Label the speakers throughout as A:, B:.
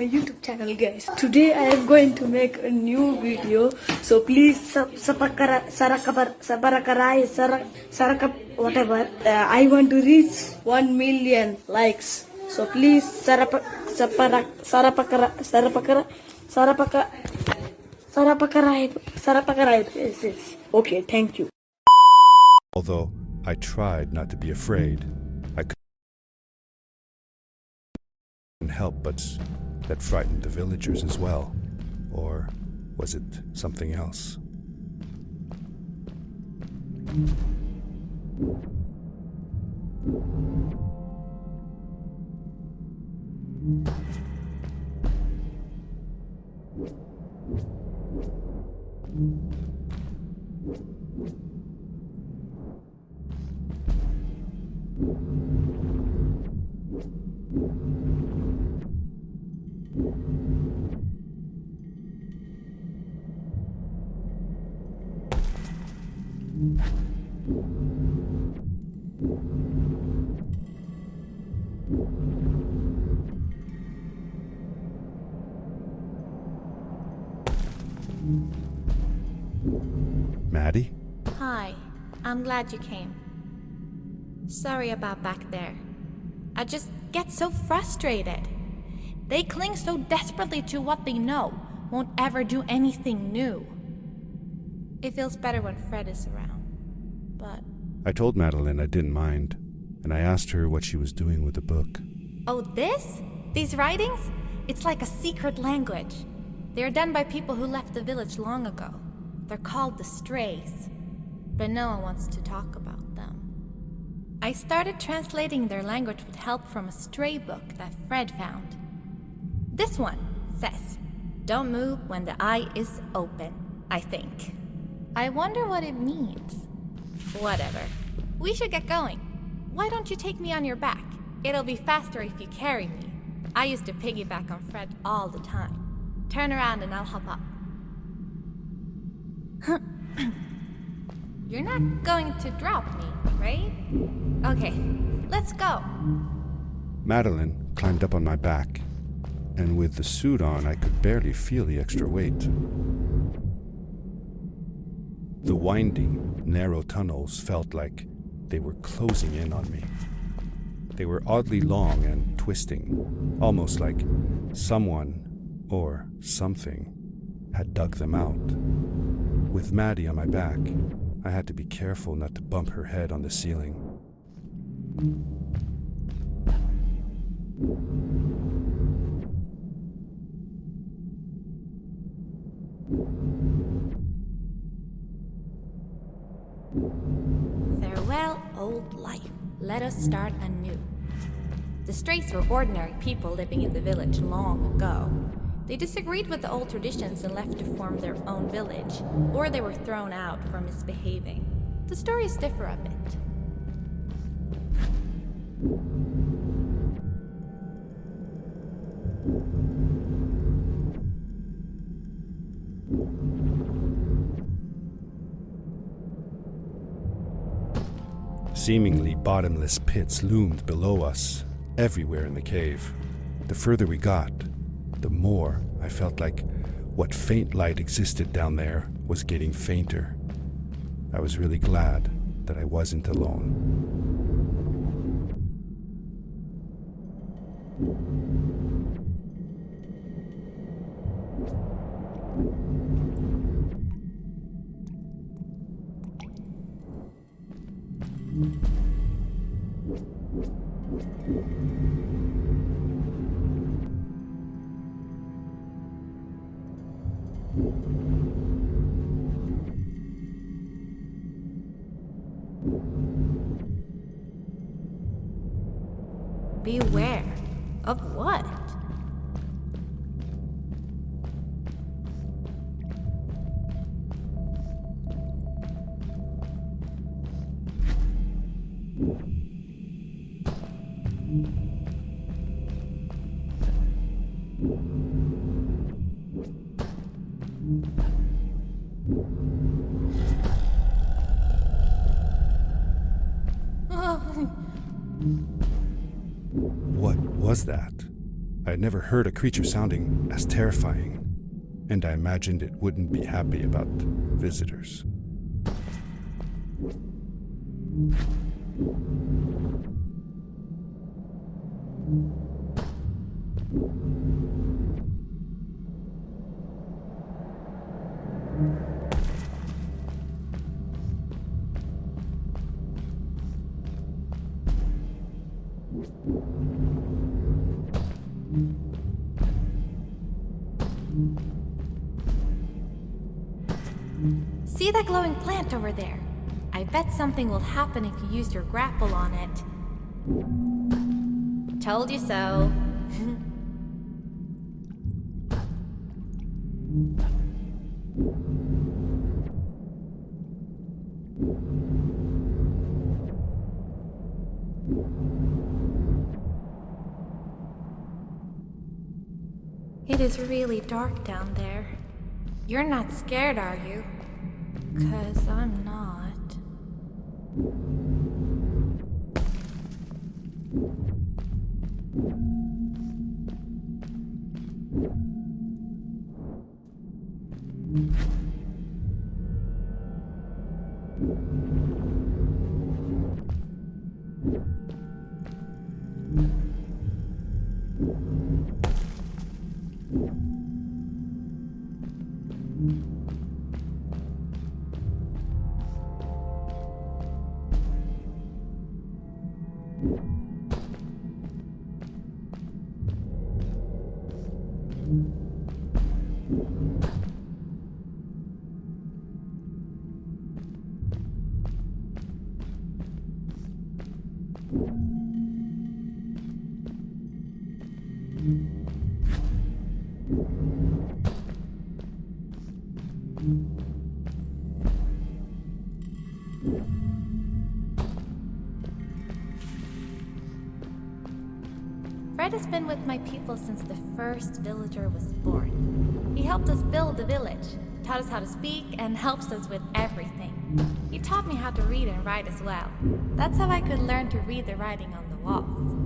A: my YouTube channel guys. Today I am going to make a new video. So please whatever. Uh, I want to reach 1 million likes. So please. Yes, yes. Okay, thank you.
B: Although I tried not to be afraid, I couldn't help but that frightened the villagers as well. Or was it something else? Maddie?
C: Hi, I'm glad you came. Sorry about back there. I just get so frustrated. They cling so desperately to what they know, won't ever do anything new. It feels better when Fred is around. But,
B: I told Madeline I didn't mind, and I asked her what she was doing with the book.
C: oh, this? These writings? It's like a secret language. They are done by people who left the village long ago. They're called the Strays. But no one wants to talk about them. I started translating their language with help from a stray book that Fred found. This one says, Don't move when the eye is open, I think. I wonder what it means. Whatever. We should get going. Why don't you take me on your back? It'll be faster if you carry me. I used to piggyback on Fred all the time. Turn around and I'll hop up. You're not going to drop me, right? Okay, let's go.
B: Madeline climbed up on my back, and with the suit on, I could barely feel the extra weight. The winding, narrow tunnels felt like they were closing in on me. They were oddly long and twisting, almost like someone or something had dug them out. With Maddie on my back, I had to be careful not to bump her head on the ceiling.
C: Farewell, old life. Let us start anew. The Strays were ordinary people living in the village long ago. They disagreed with the old traditions and left to form their own village, or they were thrown out for misbehaving. The stories differ a bit.
B: Seemingly bottomless pits loomed below us, everywhere in the cave. The further we got, the more I felt like what faint light existed down there was getting fainter. I was really glad that I wasn't alone.
C: Beware. Of what?
B: Was that? I had never heard a creature sounding as terrifying, and I imagined it wouldn't be happy about visitors.
C: See that glowing plant over there? I bet something will happen if you use your grapple on it. Told you so. It is really dark down there. You're not scared, are you? Cause I'm not. Fred has been with my people since the first villager was born. He helped us build the village, taught us how to speak, and helps us with everything. He taught me how to read and write as well. That's how I could learn to read the writing on the walls.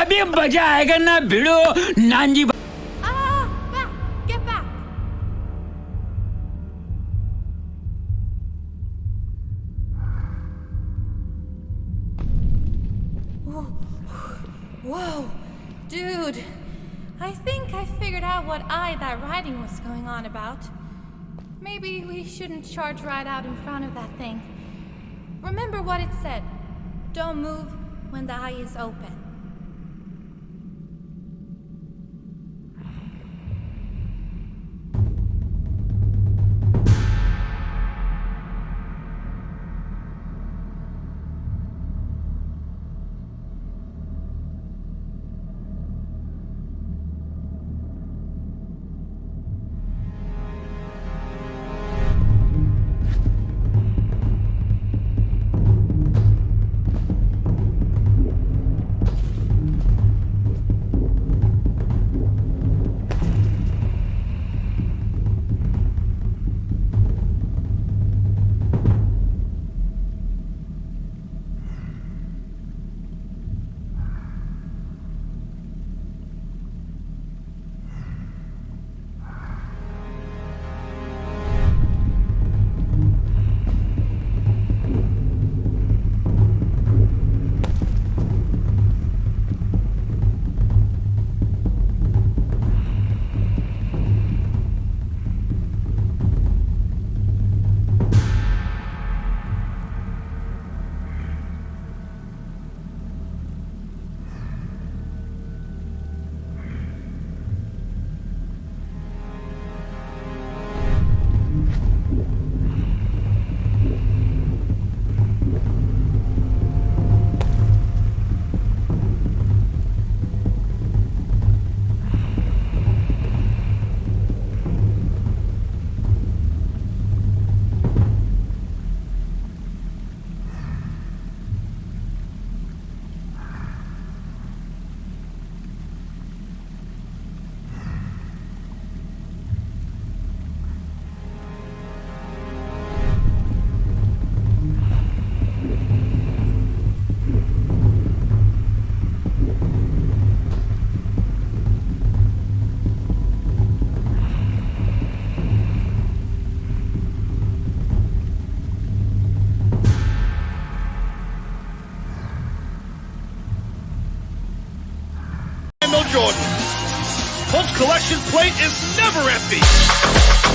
D: अभी मजा आएगा ना भिड़ो Nanji
C: Whoa! Dude! I think I figured out what eye that writing was going on about. Maybe we shouldn't charge right out in front of that thing. Remember what it said. Don't move when the eye is open.
E: Jordan. Colts collection plate is never empty.